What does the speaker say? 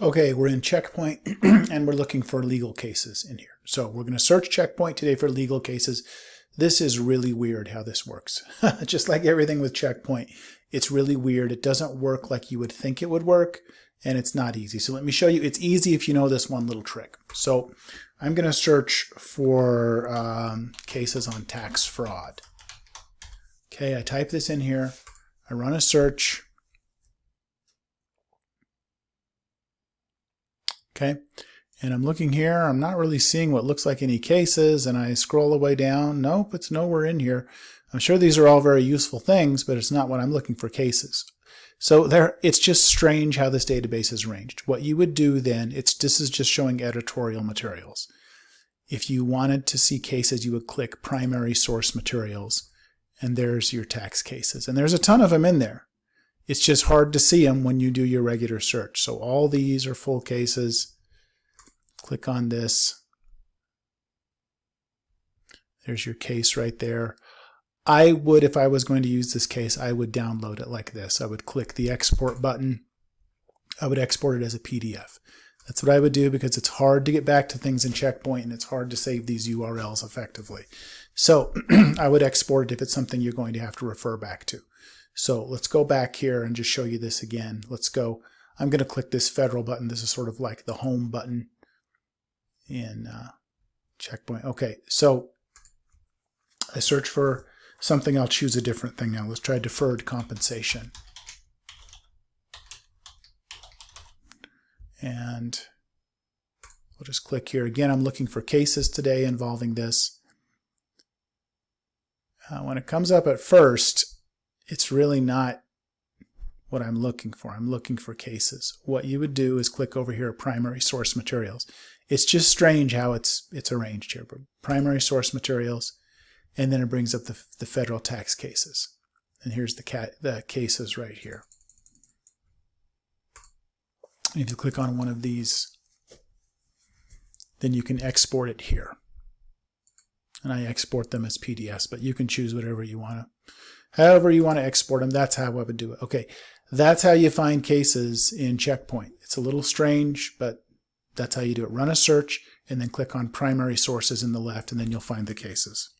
Okay, we're in Checkpoint and we're looking for legal cases in here. So we're going to search Checkpoint today for legal cases. This is really weird how this works. Just like everything with Checkpoint, it's really weird. It doesn't work like you would think it would work and it's not easy. So let me show you. It's easy if you know this one little trick. So I'm going to search for um, cases on tax fraud. Okay, I type this in here. I run a search. Okay, and I'm looking here. I'm not really seeing what looks like any cases, and I scroll the way down. Nope, it's nowhere in here. I'm sure these are all very useful things, but it's not what I'm looking for cases. So there, it's just strange how this database is arranged. What you would do then, it's this is just showing editorial materials. If you wanted to see cases, you would click primary source materials, and there's your tax cases. And there's a ton of them in there. It's just hard to see them when you do your regular search. So all these are full cases. Click on this. There's your case right there. I would, if I was going to use this case, I would download it like this. I would click the export button. I would export it as a PDF. That's what I would do because it's hard to get back to things in Checkpoint and it's hard to save these URLs effectively. So I would export it if it's something you're going to have to refer back to. So let's go back here and just show you this again. Let's go. I'm going to click this federal button. This is sort of like the home button in uh, Checkpoint. Okay, so I search for something. I'll choose a different thing now. Let's try deferred compensation. And we'll just click here. Again, I'm looking for cases today involving this. Uh, when it comes up at first, it's really not what I'm looking for. I'm looking for cases. What you would do is click over here, primary source materials. It's just strange how it's it's arranged here. But primary source materials, and then it brings up the, the federal tax cases. And here's the, cat, the cases right here. If you click on one of these, then you can export it here. And I export them as PDFs, but you can choose whatever you want to However you want to export them, that's how I would do it. Okay, that's how you find cases in Checkpoint. It's a little strange, but that's how you do it. Run a search and then click on primary sources in the left and then you'll find the cases.